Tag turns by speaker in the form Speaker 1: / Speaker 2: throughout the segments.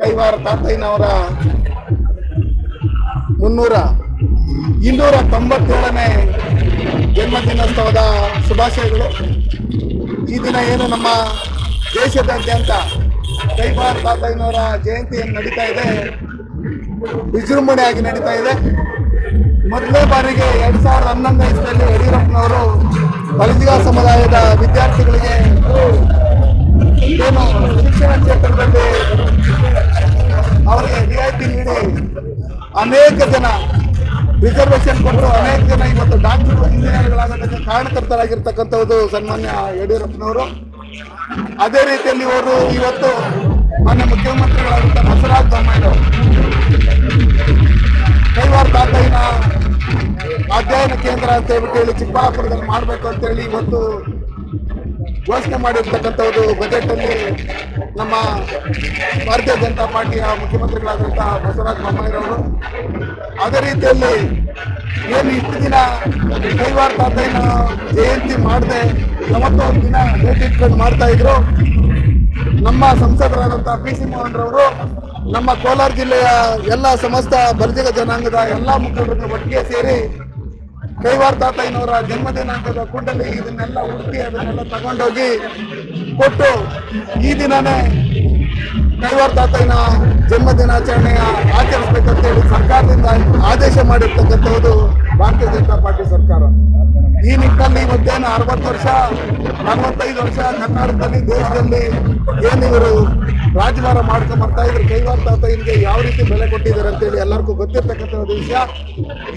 Speaker 1: ಕೈವಾರ ತಾತಯ್ಯನವರ ಮುನ್ನೂರ ಇನ್ನೂರ ತೊಂಬತ್ತೇಳನೇ ಜನ್ಮದಿನೋತ್ಸವದ ಶುಭಾಶಯಗಳು. ಈ ದಿನ ಏನು ನಮ್ಮ ದೇಶದಾದ್ಯಂತ ಕೈವಾರ ತಾತಯ್ಯನವರ ಜಯಂತಿ ಏನು ನಡೀತಾ ಇದೆ. ವಿಜೃಂಭಣೆಯಾಗಿ ನಡೀತಾ ಇದೆ. ಮೊದಲನೇ ಬಾರಿಗೆ ಎರಡ್ ಸಾವಿರದ ಹನ್ನೊಂದು ಇಸ್ವಿಯಲ್ಲಿ ಯಡಿಯೂರಪ್ಪನವರು ಬಲಿಜಿಗ ಸಮುದಾಯದ ವಿದ್ಯಾರ್ಥಿಗಳಿಗೆ ಜನ ರಿಸರ್ವೇಶನ್ ಕೊಟ್ಟರು ಅನೇಕ ಜನ ಇವತ್ತು ಡಾಕ್ಟರ್ ಇಂಜಿನಿಯರ್ಗಳಾಗೋದಕ್ಕೆ ಕಾರಣಕರ್ತರಾಗಿರ್ತಕ್ಕಂಥದ್ದು ಸನ್ಮಾನ್ಯ ಯಡಿಯೂರಪ್ಪನವರು. ಅದೇ ರೀತಿಯಲ್ಲಿ ಇವರು ಇವತ್ತು ಮಾನ್ಯ ಮುಖ್ಯಮಂತ್ರಿಗಳಾದಂಥ ಬಸವರಾಜ ಬೊಮ್ಮಾಯಿಯವರು ಕೈವಾರ ತಾತಯ್ಯನ ಅಧ್ಯಯನ ಕೇಂದ್ರ ಅಂತ ಹೇಳ್ಬಿಟ್ಟು ಹೇಳಿ ಚಿಕ್ಕಬಳ್ಳಾಪುರದಲ್ಲಿ ಮಾಡಬೇಕು ಅಂತೇಳಿ ಇವತ್ತು ಘೋಷಣೆ ಮಾಡಿರ್ತಕ್ಕಂಥದ್ದು ಬಜೆಟ್ ಅಲ್ಲಿ ನಮ್ಮ ಭಾರತೀಯ ಜನತಾ ಪಾರ್ಟಿಯ ಮುಖ್ಯಮಂತ್ರಿಗಳಾದಂತಹ ಬಸವರಾಜ ಬೊಮ್ಮಾಯಿರವರು ಅದೇ ರೀತಿಯಲ್ಲಿ ಏನು ಇಷ್ಟು ದಿನ ಕೈವಾರ ತಾತಯ್ಯನ ಜಯಂತಿ ಮಾಡದೆ ಯಾವತ್ತೊಂದು ದಿನ ಭೇಟಿ ಇಟ್ಕೊಂಡು ಮಾಡ್ತಾ ಇದ್ರು. ನಮ್ಮ ಸಂಸದರಾದಂತಹ ಪಿ ಸಿ ಮೋಹನ್ ರವರು, ನಮ್ಮ ಕೋಲಾರ ಜಿಲ್ಲೆಯ ಎಲ್ಲ ಸಮಸ್ತ ಬಲಿಜಿಗ ಜನಾಂಗದ ಎಲ್ಲ ಮುಖಂಡರನ್ನು ಒಟ್ಟಿಗೆ ಸೇರಿ ಕೈವಾರ ತಾತಯ್ಯನವರ ಜನ್ಮದಿನಾಂಕದ ಕುಂಡಲಿ ಇದನ್ನೆಲ್ಲ ಹುಡುಕಿ ಅದನ್ನೆಲ್ಲ ತಗೊಂಡೋಗಿ ಕೊಟ್ಟು ಈ ದಿನನೇ ಕೈವಾರ್ ತಾತಯ್ಯನ ಜನ್ಮದಿನಾಚರಣೆಯ ಆಚರಿಸಬೇಕಂತೇಳಿ ಸರ್ಕಾರದಿಂದ ಆದೇಶ ಮಾಡಿರ್ತಕ್ಕಂಥದ್ದು ಭಾರತೀಯ ಜನತಾ ಪಾರ್ಟಿ ಸರ್ಕಾರ. ಈ ನಿಟ್ಟಿನಲ್ಲಿ ಮಧ್ಯಾಹ್ನ ಅರವತ್ತು ವರ್ಷ ನಲವತ್ತೈದು ವರ್ಷ ಕರ್ನಾಟಕದಲ್ಲಿ, ದೇಶದಲ್ಲಿ ಏನು ಇವರು ರಾಜಭಾರ ಮಾಡ್ಕೊಂಡ್ ಬರ್ತಾ ಇದ್ರು ಕೈವಾರ ತಾತಯ್ಯನಿಗೆ ಯಾವ ರೀತಿ ಬೆಲೆ ಕೊಟ್ಟಿದ್ದಾರೆ ಅಂತೇಳಿ ಎಲ್ಲರಿಗೂ ಗೊತ್ತಿರ್ತಕ್ಕಂಥ ಒಂದು ವಿಷಯ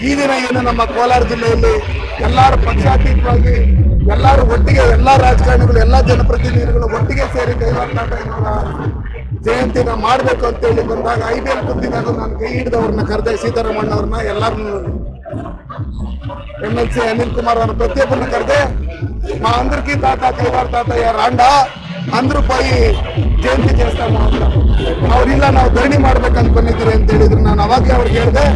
Speaker 1: ಈ ದಿನ ಏನು ನಮ್ಮ ಕೋಲಾರ ಜಿಲ್ಲೆಯಲ್ಲಿ ಎಲ್ಲರೂ ಪಕ್ಷಾತೀತವಾಗಿ ಎಲ್ಲರೂ ಒಟ್ಟಿಗೆ ಎಲ್ಲ ರಾಜಕಾರಣಿಗಳು ಎಲ್ಲ ಜನಪ್ರತಿನಿಧಿಗಳು ಒಟ್ಟಿಗೆ ಸೇರಿ ಕೈವಾರ ತಾತಯ್ಯನವರ ಜಯಂತಿನ ಮಾಡಬೇಕು ಅಂತೇಳಿ ಬಂದಾಗ ಐ ಬಿ ಎಲ್ ಕುಂತಿದಾಗ ನಾನು ಕೈ ಹಿಡಿದವ್ರನ್ನ ಕರೆದೆ ಸೀತಾರಾಮಣ್ಣ ಅವ್ರನ್ನ ಎಲ್ಲರನ್ನು M L C Anil Kumar ಅವರ ಪ್ರತಿಯೊಬ್ಬರನ್ನ ಕರೆದೆ మా అందరికీ తాత కైవార్ తాతయ్య రాండా ಅಂದ್ರೂ ರೂಪಾಯಿ ಜಯಂತಿ ದೇವಸ್ಥಾನ ಅಂತ. ಅವ್ರಿಲ್ಲ ನಾವು ಧರಣಿ ಮಾಡ್ಬೇಕು ಅನ್ಕೊಂಡಿದ್ದೀರಿ ಅಂತ ಹೇಳಿದ್ರು. ನಾನು ಅವಾಗಲೇ ಅವ್ರಿಗೆ ಹೇಳಿದೆ,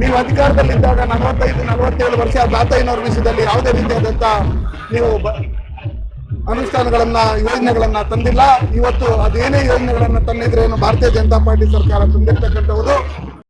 Speaker 1: ನೀವು ಅಧಿಕಾರದಲ್ಲಿದ್ದಾಗ ನಲವತ್ತೈದು, ನಲವತ್ತೇಳು ವರ್ಷ ತಾತಯ್ಯನವ್ರ ವಿಷಯದಲ್ಲಿ ಯಾವುದೇ ರೀತಿಯಾದಂತ ನೀವು ಅನುಷ್ಠಾನಗಳನ್ನ, ಯೋಜನೆಗಳನ್ನ ತಂದಿಲ್ಲ. ಇವತ್ತು ಅದೇನೇ ಯೋಜನೆಗಳನ್ನ ತಂದಿದ್ರೇನು ಭಾರತೀಯ ಜನತಾ ಪಾರ್ಟಿ ಸರ್ಕಾರ ತಂದಿರ್ತಕ್ಕಂಥವ್ರು